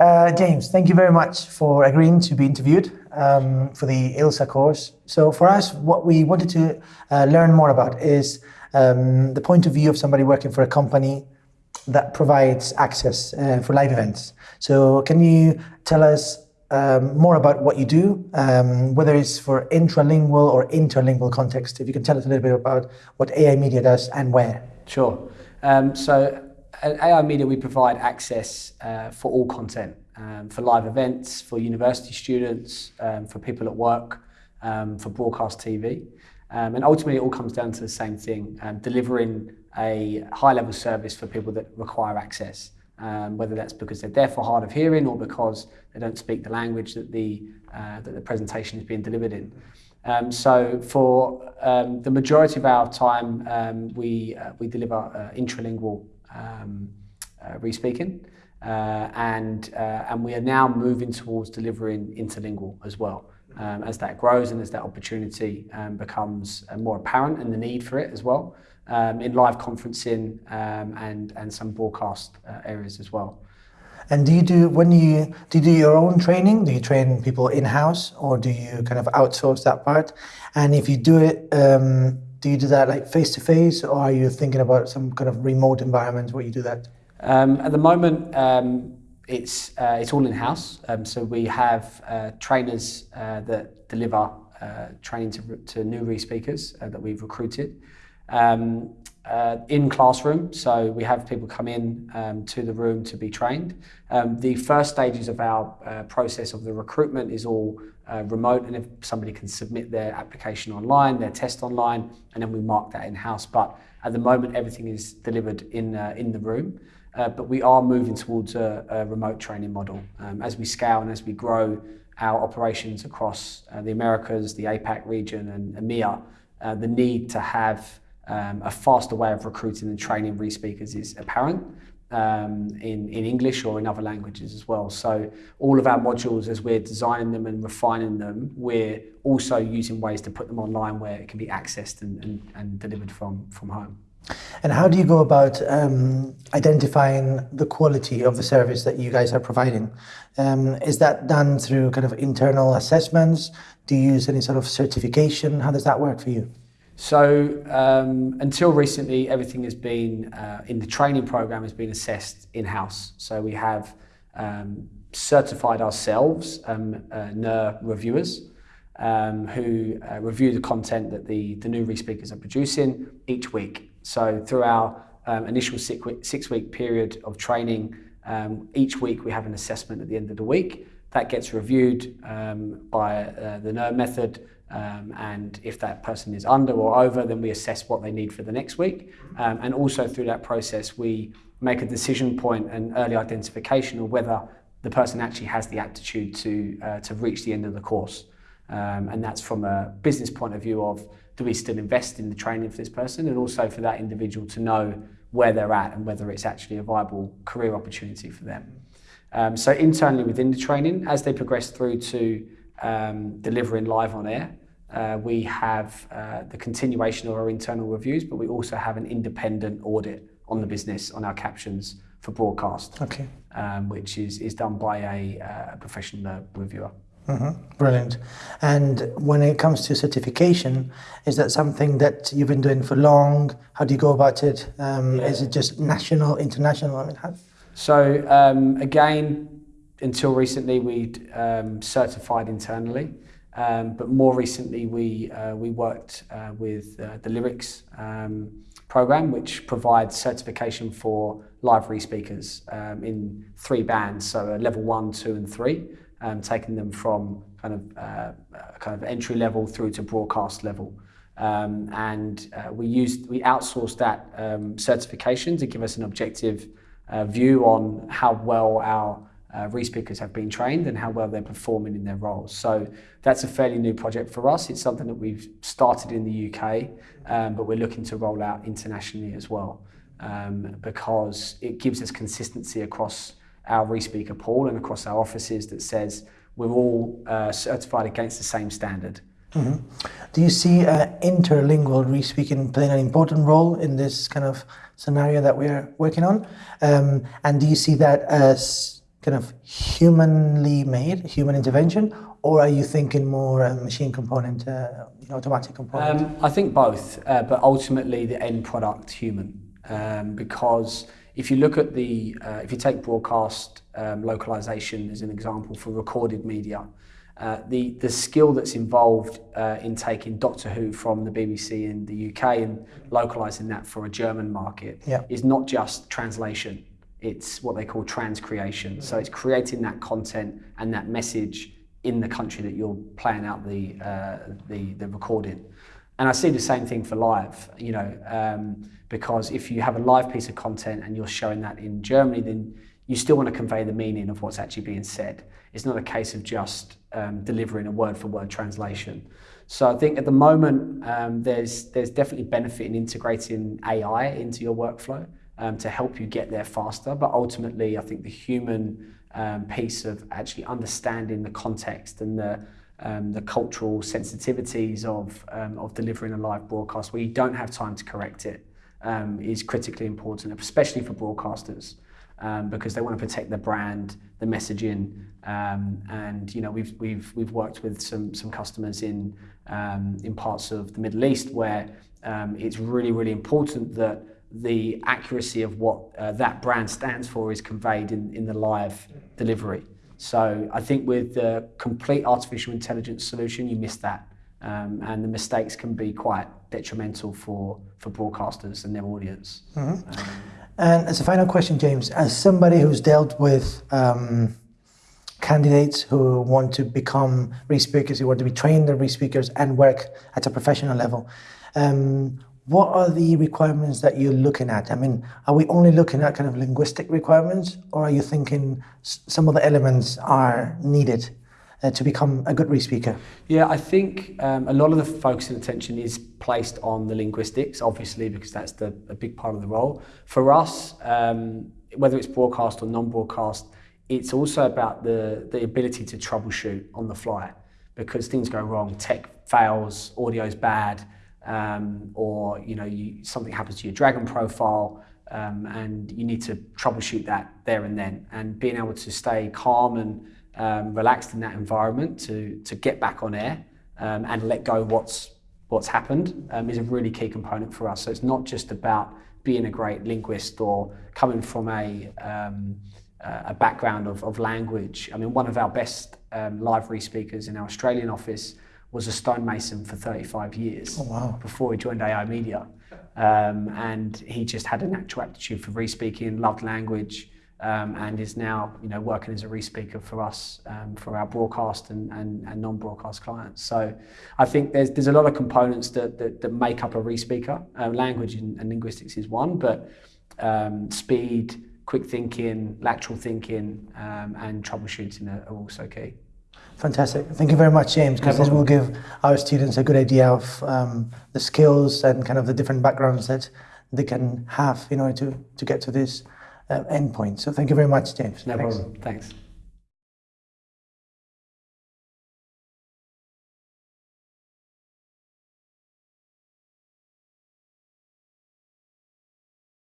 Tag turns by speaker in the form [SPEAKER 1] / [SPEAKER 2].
[SPEAKER 1] Uh, James, thank you very much for agreeing to be interviewed um, for the ILSA course. So for us, what we wanted to uh, learn more about is um, the point of view of somebody working for a company that provides access uh, for live events. So can you tell us um, more about what you do, um, whether it's for intralingual or interlingual context? If you can tell us a little bit about what AI Media does and where.
[SPEAKER 2] Sure. Um, so at AI Media, we provide access uh, for all content, um, for live events, for university students, um, for people at work, um, for broadcast TV. Um, and ultimately, it all comes down to the same thing, um, delivering a high-level service for people that require access, whether that's because they're deaf or hard of hearing or because they don't speak the language that the, uh, that the presentation is being delivered in. Um, so for um, the majority of our time, um, we, uh, we deliver uh, intralingual um, uh, re-speaking, uh, and, uh, and we are now moving towards delivering interlingual as well. Um, as that grows and as that opportunity um, becomes uh, more apparent and the need for it as well um, in live conferencing um, and, and some broadcast uh, areas as well.
[SPEAKER 1] And do you do when you do you do your own training? Do you train people in house, or do you kind of outsource that part? And if you do it, um, do you do that like face to face, or are you thinking about some kind of remote environment where you do that?
[SPEAKER 2] Um, at the moment, um, it's uh, it's all in house. Um, so we have uh, trainers uh, that deliver uh, training to, to new re-speakers uh, that we've recruited. Um, uh, in classroom, so we have people come in um, to the room to be trained. Um, the first stages of our process of the recruitment is all uh, remote, and if somebody can submit their application online, their test online, and then we mark that in-house. But at the moment, everything is delivered in, uh, in the room. Uh, but we are moving towards a, a remote training model. Um, as we scale and as we grow our operations across uh, the Americas, the APAC region, and EMEA, the need to have um, a faster way of recruiting and training re-speakers is apparent um, in, in English or in other languages as well. So all of our modules, as we're designing them and refining them, we're also using ways to put them online where it can be accessed and, and, and delivered from, from home.
[SPEAKER 1] And how do you go about um, identifying the quality of the service that you guys are providing? Um, is that done through kind of internal assessments? Do you use any sort of certification? How does that work for you?
[SPEAKER 2] So um, until recently, everything has been uh, in the training program has been assessed in-house. So we have um, certified ourselves um, uh, NER reviewers um, who uh, review the content that the, the new re-speakers are producing each week. So through our um, initial six-week period of training, um, each week we have an assessment at the end of the week. That gets reviewed by uh, the NER method um, and if that person is under or over, then we assess what they need for the next week. Um, and also through that process, we make a decision point and early identification of whether the person actually has the aptitude to, uh, to reach the end of the course. Um, and that's from a business point of view of do we still invest in the training for this person and also for that individual to know where they're at and whether it's actually a viable career opportunity for them. Um, so internally within the training, as they progress through to um, delivering live on air, uh, we have uh, the continuation of our internal reviews, but we also have an independent audit on the business, on our captions for broadcast,
[SPEAKER 1] okay.
[SPEAKER 2] um, which is, is done by a, uh, professional reviewer.
[SPEAKER 1] Mm -hmm. Brilliant. And when it comes to certification, is that something that you've been doing for long? How do you go about it? Um, yeah. Is it just national, international? I mean, how...
[SPEAKER 2] So um, again, until recently, we'd um, certified internally. Um, but more recently, we, uh, we worked uh, with uh, the LiRICS um, program, which provides certification for live re-speakers um, in three bands, so level one, two, and three, um, taking them from kind of, uh, kind of entry level through to broadcast level. Um, and uh, we used, we outsourced that um, certification to give us an objective uh, view on how well our uh, re-speakers have been trained and how well they're performing in their roles. So that's a fairly new project for us. It's something that we've started in the UK, um, but we're looking to roll out internationally as well um, because it gives us consistency across our re-speaker pool and across our offices that says we're all uh, certified against the same standard.
[SPEAKER 1] Mm -hmm. Do you see uh, interlingual re-speaking playing an important role in this kind of scenario that we're working on? Um, and do you see that as kind of humanly made, human intervention, or are you thinking more uh, machine component, uh, automatic component?
[SPEAKER 2] Um, I think both, uh, but ultimately the end product human, um, because if you look at the, uh, if you take broadcast um, localization as an example for recorded media, uh, the, the skill that's involved uh, in taking Doctor Who from the BBC in the UK and localizing that for a German market
[SPEAKER 1] Yeah.
[SPEAKER 2] is not just translation. It's what they call transcreation. So it's creating that content and that message in the country that you're playing out the, uh, the, the recording. And I see the same thing for live, you know, um, because if you have a live piece of content and you're showing that in Germany, then you still want to convey the meaning of what's actually being said. It's not a case of just um, delivering a word for word translation. So I think at the moment um, there's there's definitely benefit in integrating AI into your workflow um, to help you get there faster. But ultimately, I think the human um, piece of actually understanding the context and the um, the cultural sensitivities of um, of delivering a live broadcast where you don't have time to correct it um, is critically important, especially for broadcasters. Um, because they want to protect the brand, the messaging, and you know we've we've we've worked with some some customers in in parts of the Middle East where it's really really important that the accuracy of what uh, that brand stands for is conveyed in, in the live delivery. So I think with the complete artificial intelligence solution, you miss that, um, and the mistakes can be quite detrimental for for broadcasters and their audience. Um,
[SPEAKER 1] And as a final question, James, as somebody who's dealt with um, candidates who want to become re-speakers, who want to be trained as re-speakers and work at a professional level, um, what are the requirements that you're looking at? I mean, are we only looking at kind of linguistic requirements, or are you thinking some of the elements are needed uh, to become a good re-speaker?
[SPEAKER 2] Yeah, I think um, a lot of the focus and attention is placed on the linguistics, obviously, because that's the, a big part of the role. For us, um, whether it's broadcast or non-broadcast, it's also about the, the ability to troubleshoot on the fly because things go wrong, tech fails, audio's bad, um, or you know you, something happens to your Dragon profile, um, and you need to troubleshoot that there and then. And being able to stay calm and um, relaxed in that environment to to get back on air um, and let go what's what's happened um, is a really key component for us. So it's not just about being a great linguist or coming from a um, a background of, of language. I mean, one of our best live re-speakers in our Australian office was a stonemason for 35 years
[SPEAKER 1] Oh, wow.
[SPEAKER 2] before he joined AI Media. Um, and he just had a natural aptitude for re-speaking, loved language, um, and is now you know working as a re-speaker for us um, for our broadcast and, and, and non-broadcast clients. So I think there's there's a lot of components that that, that make up a re-speaker. Uh, language and, and linguistics is one, but um, speed, quick thinking, lateral thinking, um, and troubleshooting are, are also key.
[SPEAKER 1] Fantastic. Thank you very much, James, because this will give our students a good idea of um, the skills and kind of the different backgrounds that they can have in order to, to get to this uh, endpoint. So thank you very much, James.
[SPEAKER 2] No
[SPEAKER 1] Thanks.
[SPEAKER 2] problem. Thanks.